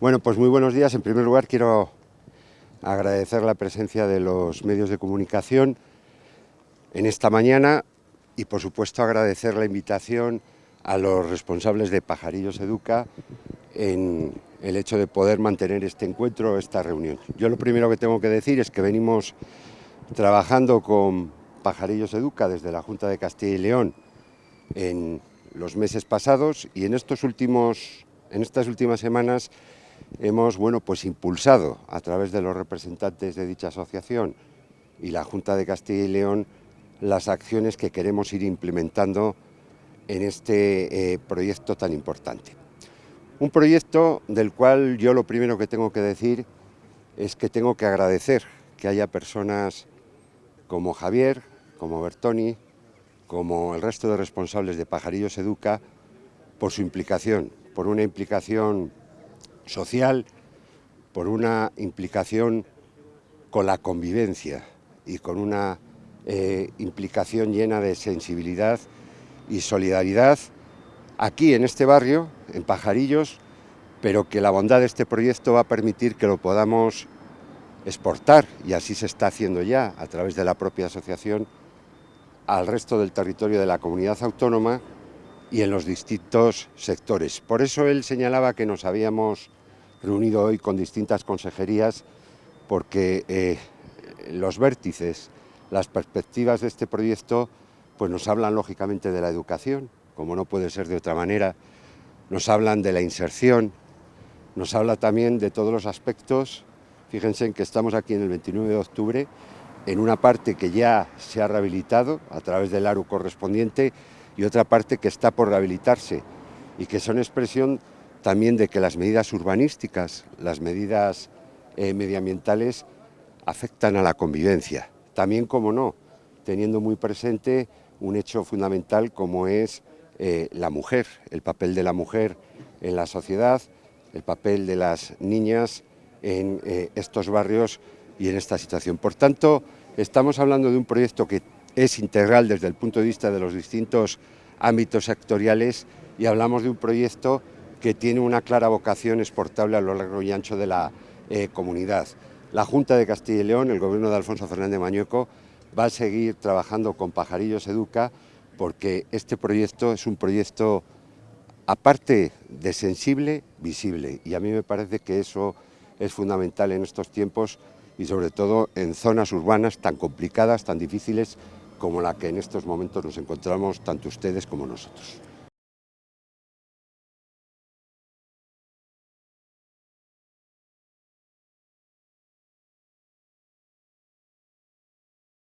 Bueno, pues muy buenos días. En primer lugar quiero agradecer la presencia de los medios de comunicación en esta mañana y por supuesto agradecer la invitación a los responsables de Pajarillos Educa en el hecho de poder mantener este encuentro, esta reunión. Yo lo primero que tengo que decir es que venimos trabajando con Pajarillos Educa desde la Junta de Castilla y León en los meses pasados y en, estos últimos, en estas últimas semanas hemos bueno, pues impulsado a través de los representantes de dicha asociación y la Junta de Castilla y León las acciones que queremos ir implementando en este eh, proyecto tan importante. Un proyecto del cual yo lo primero que tengo que decir es que tengo que agradecer que haya personas como Javier, como Bertoni, como el resto de responsables de Pajarillos Educa, por su implicación, por una implicación social, por una implicación con la convivencia y con una eh, implicación llena de sensibilidad y solidaridad aquí en este barrio, en Pajarillos, pero que la bondad de este proyecto va a permitir que lo podamos exportar, y así se está haciendo ya a través de la propia asociación, al resto del territorio de la comunidad autónoma y en los distintos sectores. Por eso él señalaba que nos habíamos reunido hoy con distintas consejerías porque eh, los vértices, las perspectivas de este proyecto pues nos hablan lógicamente de la educación, como no puede ser de otra manera, nos hablan de la inserción, nos habla también de todos los aspectos, fíjense en que estamos aquí en el 29 de octubre, en una parte que ya se ha rehabilitado a través del ARU correspondiente y otra parte que está por rehabilitarse y que son expresión también de que las medidas urbanísticas, las medidas eh, medioambientales afectan a la convivencia. También, como no, teniendo muy presente un hecho fundamental como es eh, la mujer, el papel de la mujer en la sociedad, el papel de las niñas en eh, estos barrios y en esta situación. Por tanto, estamos hablando de un proyecto que es integral desde el punto de vista de los distintos ámbitos sectoriales y hablamos de un proyecto que tiene una clara vocación exportable a lo largo y ancho de la eh, comunidad. La Junta de Castilla y León, el gobierno de Alfonso Fernández Mañueco, va a seguir trabajando con Pajarillos Educa porque este proyecto es un proyecto, aparte de sensible, visible. Y a mí me parece que eso es fundamental en estos tiempos y sobre todo en zonas urbanas tan complicadas, tan difíciles como la que en estos momentos nos encontramos tanto ustedes como nosotros.